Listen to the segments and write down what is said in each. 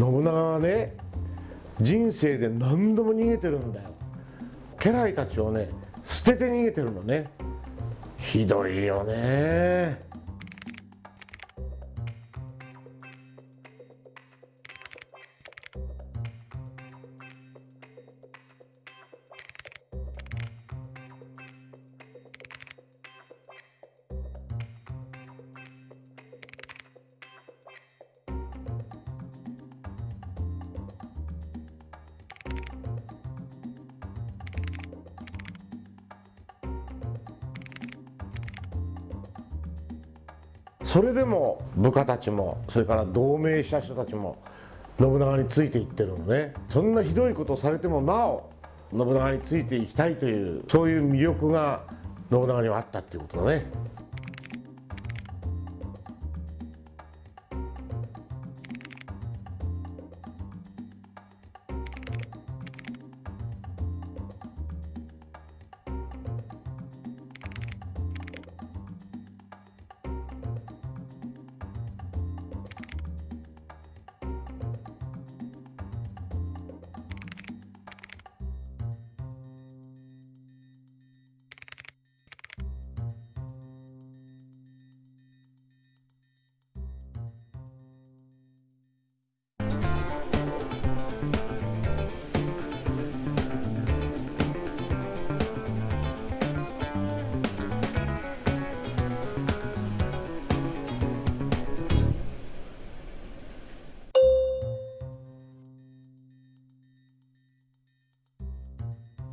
信長はね人生で何度も逃げてるんだよ。家来たちをね捨てて逃げてるのね。ひどいよね。それでも部下たちもそれから同盟した人たちも信長についていってるのねそんなひどいことをされてもなお信長についていきたいというそういう魅力が信長にはあったっていうことだね。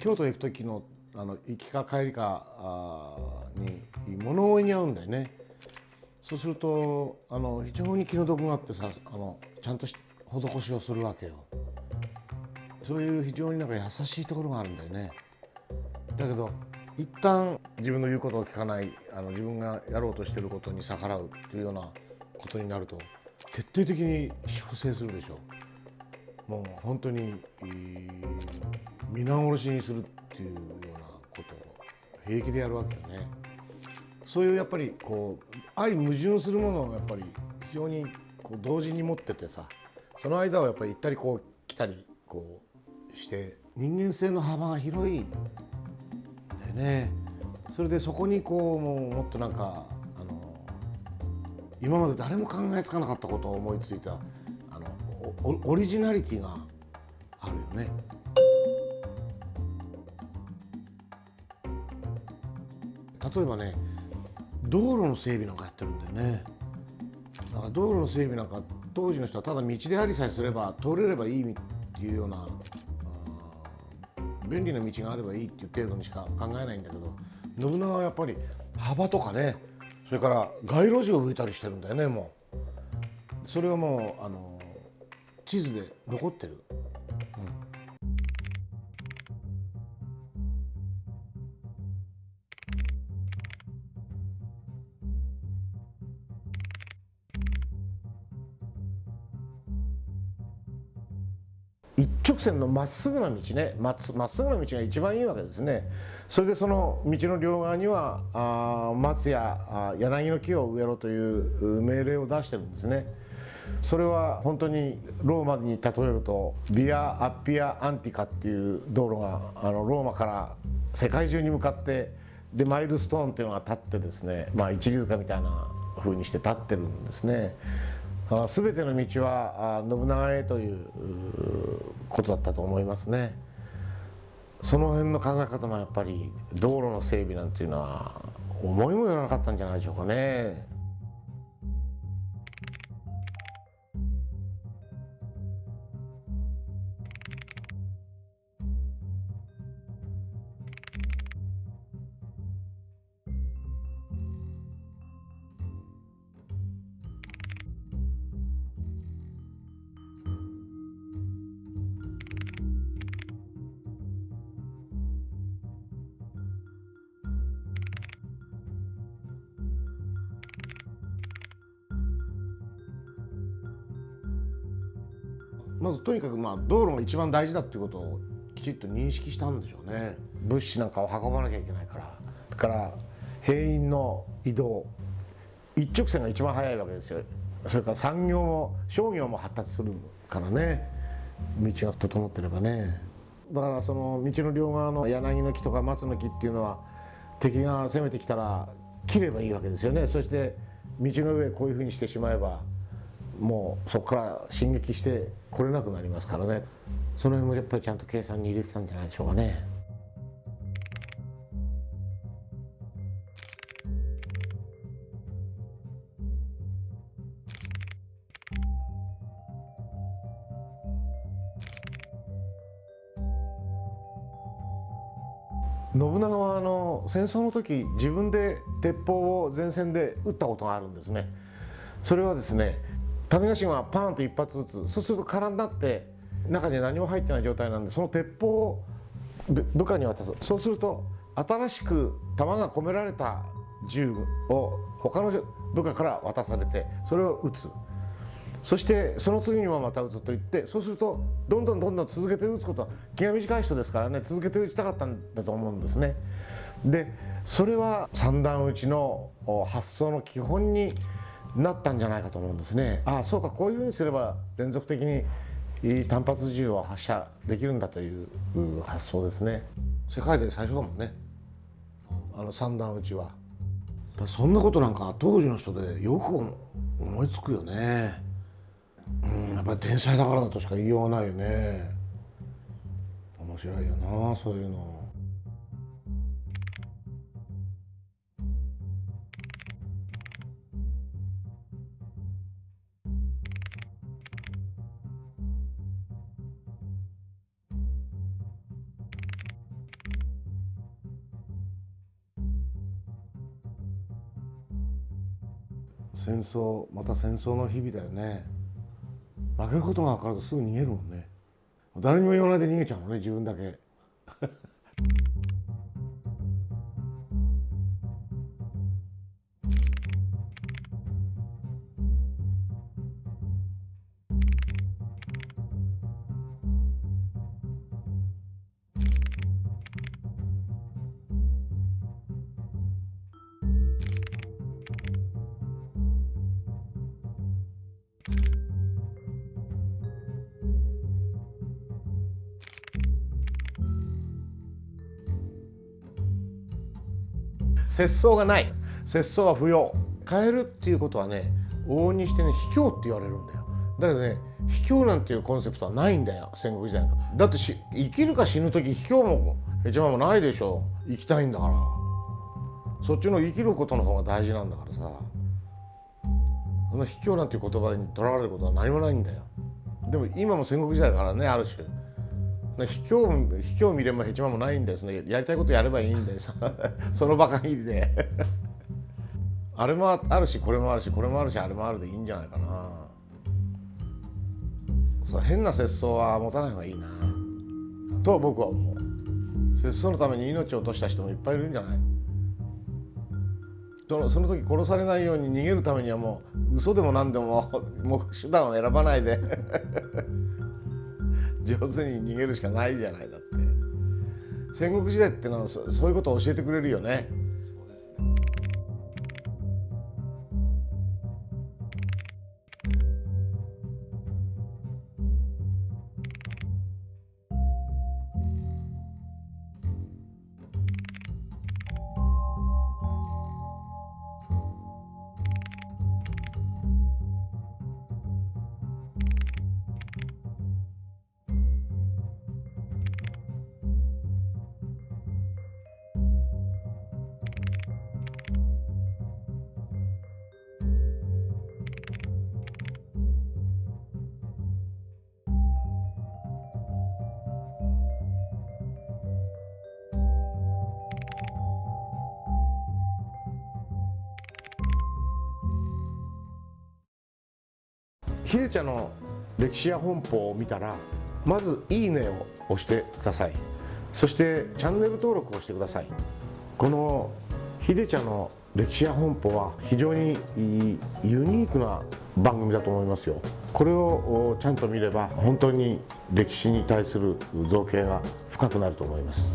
京都行く時のあの行きか帰りかに物追いに遭うんだよね。そうするとあの非常に気の毒があってさあのちゃんと施しをするわけよ。そういう非常になんか優しいところがあるんだよね。だけど一旦自分の言うことを聞かないあの自分がやろうとしてることに逆らうというようなことになると徹底的に粛清するでしょ。うもう本当に、皆殺しにするっていうようなことを平気でやるわけよね。そういうやっぱりこう相矛盾するものをやっぱり非常にこう同時に持っててさその間をやっぱり行ったりこう来たりこうして人間性の幅が広いんだよね。それでそこにこうもうもっとなんかあの今まで誰も考えつかなかったことを思いついたオリジナリティがあるよね。例えばね道路の整備なんかやってるんだよねだから道路の整備なんか当時の人はただ道でありさえすれば通れればいいっていうような便利な道があればいいっていう程度にしか考えないんだけど信長はやっぱり幅とかねそれから街路樹を植えたりしてるんだよねもうそれはもうあの地図で残ってる。一直線のまっすぐな道ね。まっすぐな道が一番いいわけですね。それでその道の両側にはあ松や柳の木を植えろという命令を出してるんですね。それは本当にローマに例えるとビア・アッピア・アンティカっていう道路があのローマから世界中に向かってでマイルストーンっていうのが立ってですねまあ一里塚みたいな風にして立ってるんですね。全ての道は信長へということだったと思いますね。その辺の考え方もやっぱり道路の整備なんていうのは思いもよらなかったんじゃないでしょうかね。まずとにかくまあ道路が一番大事だっていうことをきちっと認識したんでしょうね。物資なんかを運ばなきゃいけないから。だから兵員の移動。一直線が一番早いわけですよ。それから産業も商業も発達するからね。道が整ってればね。だからその道の両側の柳の木とか松の木っていうのは敵が攻めてきたら切ればいいわけですよね。そして道の上こういうふうにしてしまえばもうそこから進撃して来れなくなりますからねその辺もやっぱりちゃんと計算に入れてたんじゃないでしょうかね。信長はあの戦争の時自分で鉄砲を前線で撃ったことがあるんですねそれはですね種子島はパーンと一発撃つ。そうすると空になって中に何も入ってない状態なんでその鉄砲を部下に渡す。そうすると新しく弾が込められた銃を他の部下から渡されてそれを撃つ。そしてその次にもまた打つと言ってそうするとどんどんどんどん続けて打つことは気が短い人ですからね続けて打ちたかったんだと思うんですね。でそれは三段打ちの発想の基本になったんじゃないかと思うんですね。ああそうかこういうふうにすれば連続的に単発銃を発射できるんだという発想ですね。世界で最初だもんねあの三段打ちは。そんなことなんか当時の人でよく思いつくよね。うんやっぱり天才だからだとしか言いようがないよね面白いよなそういうの。戦争また戦争の日々だよね。負けることが分かるとすぐ逃げるもんね誰にも言わないで逃げちゃうのね自分だけ節操がない。節操は不要。変えるっていうことはね往々にしてね卑怯って言われるんだよ。だけどね卑怯なんていうコンセプトはないんだよ戦国時代だってし生きるか死ぬ時卑怯もへちまもないでしょ。生きたいんだから。そっちの生きることの方が大事なんだからさ。そんな卑怯なんていう言葉にとらわれることは何もないんだよ。でも今も戦国時代だからねある種。卑怯卑怯見ればへちまもないんですねやりたいことやればいいんです その場限りで。あれもあるしこれもあるしこれもあるしあれもあるでいいんじゃないかな。そう変な節操は持たない方がいいな。と僕は思う。節操のために命を落とした人もいっぱいいるんじゃない？そのその時殺されないように逃げるためにはもう嘘でも何でも もう手段を選ばないで。上手に逃げるしかないじゃないだって。戦国時代ってのはそういうことを教えてくれるよね。秀茶の歴史や本舗を見たらまず「いいね」を押してください。そしてチャンネル登録をしてください。この秀茶の歴史や本舗は非常にユニークな番組だと思いますよ。これをちゃんと見れば本当に歴史に対する造形が深くなると思います。